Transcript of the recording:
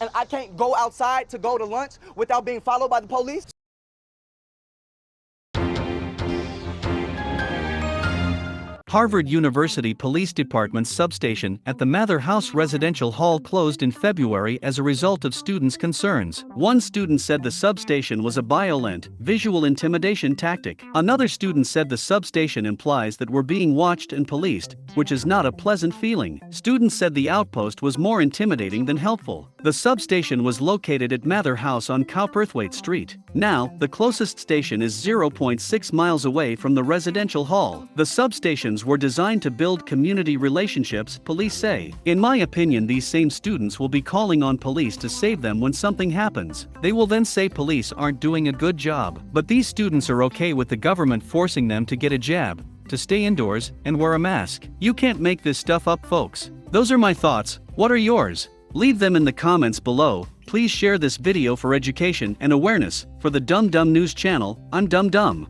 and I can't go outside to go to lunch without being followed by the police? Harvard University Police Department's substation at the Mather House Residential Hall closed in February as a result of students' concerns. One student said the substation was a violent, visual intimidation tactic. Another student said the substation implies that we're being watched and policed, which is not a pleasant feeling. Students said the outpost was more intimidating than helpful. The substation was located at Mather House on Cowperthwaite Street. Now, the closest station is 0.6 miles away from the residential hall. The were designed to build community relationships, police say. In my opinion, these same students will be calling on police to save them when something happens. They will then say police aren't doing a good job. But these students are okay with the government forcing them to get a jab, to stay indoors, and wear a mask. You can't make this stuff up, folks. Those are my thoughts. What are yours? Leave them in the comments below. Please share this video for education and awareness. For the Dumb Dumb News channel, I'm Dumb Dumb.